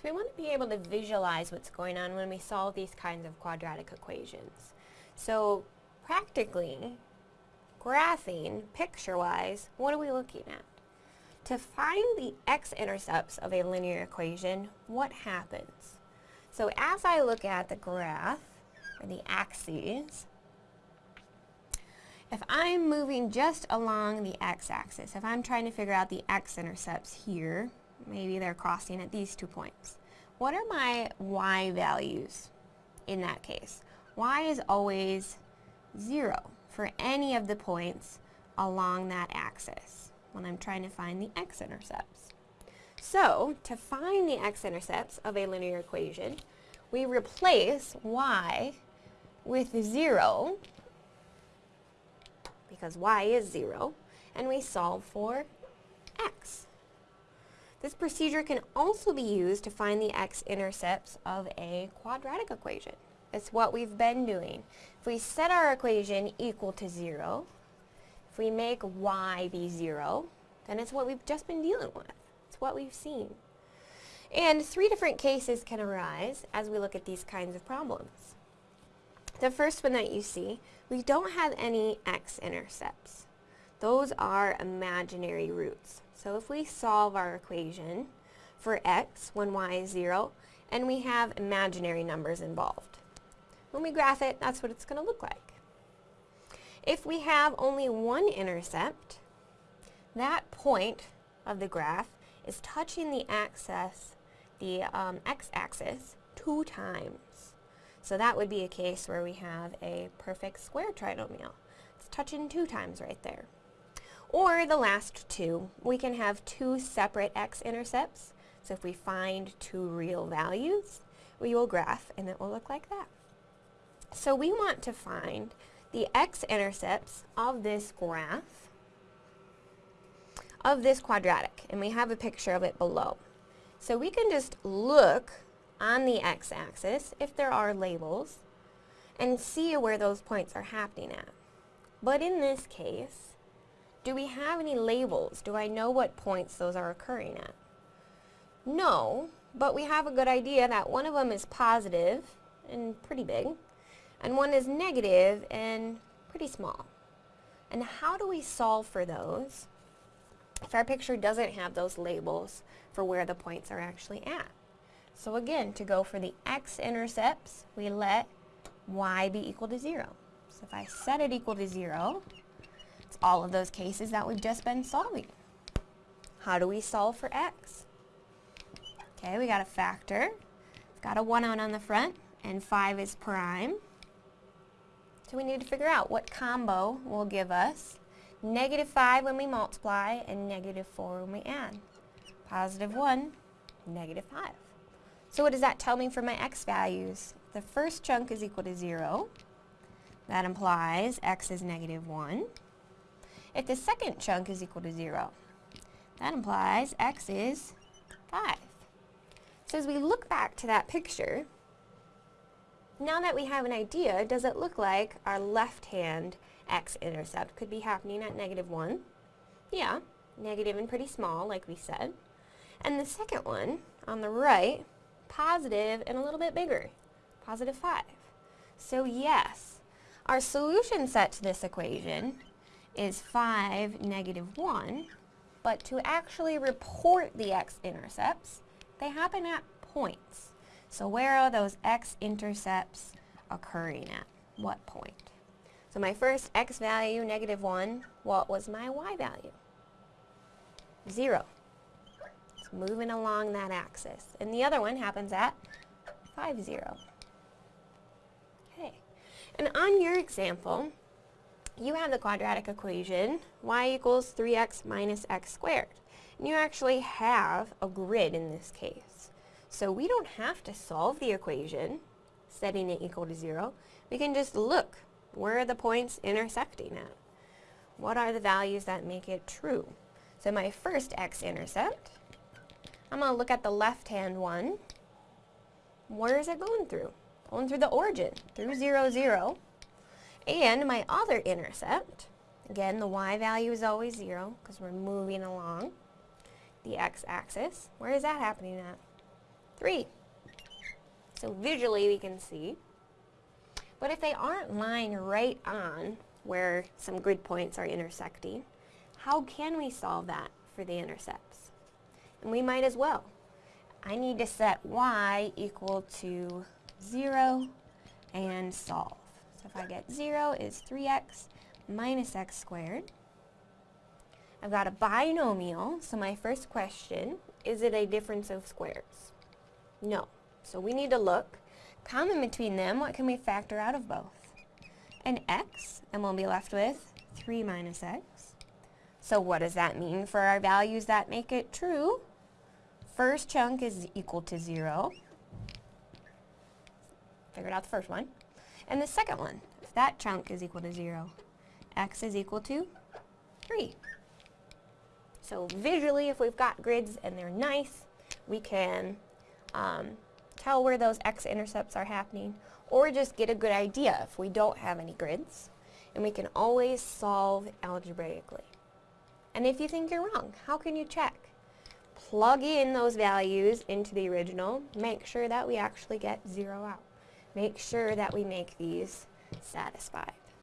So we want to be able to visualize what's going on when we solve these kinds of quadratic equations. So practically, graphing, picture-wise, what are we looking at? To find the x-intercepts of a linear equation, what happens? So as I look at the graph, or the axes, if I'm moving just along the x-axis, if I'm trying to figure out the x-intercepts here, maybe they're crossing at these two points, what are my y values in that case? y is always 0 for any of the points along that axis when I'm trying to find the x-intercepts. So, to find the x-intercepts of a linear equation, we replace y with 0, because y is 0, and we solve for x. This procedure can also be used to find the x-intercepts of a quadratic equation. It's what we've been doing. If we set our equation equal to 0, if we make y be 0, then it's what we've just been dealing with. It's what we've seen. And three different cases can arise as we look at these kinds of problems. The first one that you see, we don't have any x-intercepts. Those are imaginary roots. So if we solve our equation for x when y is 0, and we have imaginary numbers involved. When we graph it, that's what it's going to look like. If we have only one intercept, that point of the graph is touching the axis, the um, x-axis, two times. So that would be a case where we have a perfect square trinomial. It's touching two times right there. Or the last two, we can have two separate x-intercepts. So if we find two real values, we will graph and it will look like that. So we want to find the x-intercepts of this graph of this quadratic, and we have a picture of it below. So we can just look on the x-axis, if there are labels, and see where those points are happening at. But in this case, do we have any labels? Do I know what points those are occurring at? No, but we have a good idea that one of them is positive and pretty big, and one is negative and pretty small. And how do we solve for those if our picture doesn't have those labels for where the points are actually at? So again, to go for the x-intercepts, we let y be equal to 0. So if I set it equal to 0, it's all of those cases that we've just been solving. How do we solve for x? Okay, we got a factor. We've got a 1 out on the front, and 5 is prime. So we need to figure out what combo will give us negative 5 when we multiply and negative 4 when we add. Positive 1, negative 5. So what does that tell me for my x values? The first chunk is equal to 0. That implies x is negative 1. If the second chunk is equal to 0, that implies x is 5. So as we look back to that picture, now that we have an idea, does it look like our left-hand x-intercept could be happening at negative 1? Yeah, negative and pretty small, like we said. And the second one, on the right, positive and a little bit bigger, positive 5. So yes, our solution set to this equation is 5, negative 1, but to actually report the x-intercepts, they happen at points. So where are those x-intercepts occurring at? What point? So my first x value, negative 1, what was my y value? 0. It's moving along that axis. And the other one happens at 5, 0. Okay. And on your example, you have the quadratic equation, y equals 3x minus x squared. And you actually have a grid in this case. So we don't have to solve the equation, setting it equal to 0. We can just look. Where are the points intersecting at? What are the values that make it true? So my first x-intercept, I'm going to look at the left-hand one. Where is it going through? Going through the origin, through 0, 0. And my other intercept, again, the y value is always 0 because we're moving along the x-axis. Where is that happening at? 3. So visually we can see. But if they aren't lying right on where some grid points are intersecting, how can we solve that for the intercepts? And we might as well. I need to set y equal to 0 and solve. So if I get 0 is 3x minus x squared. I've got a binomial, so my first question, is it a difference of squares? No. So we need to look. Common between them, what can we factor out of both? An x, and we'll be left with 3 minus x. So what does that mean for our values that make it true? First chunk is equal to 0. Figured out the first one. And the second one, if that chunk is equal to 0, x is equal to 3. So visually, if we've got grids and they're nice, we can um, tell where those x-intercepts are happening, or just get a good idea if we don't have any grids. And we can always solve algebraically. And if you think you're wrong, how can you check? Plug in those values into the original. Make sure that we actually get 0 out. Make sure that we make these satisfy.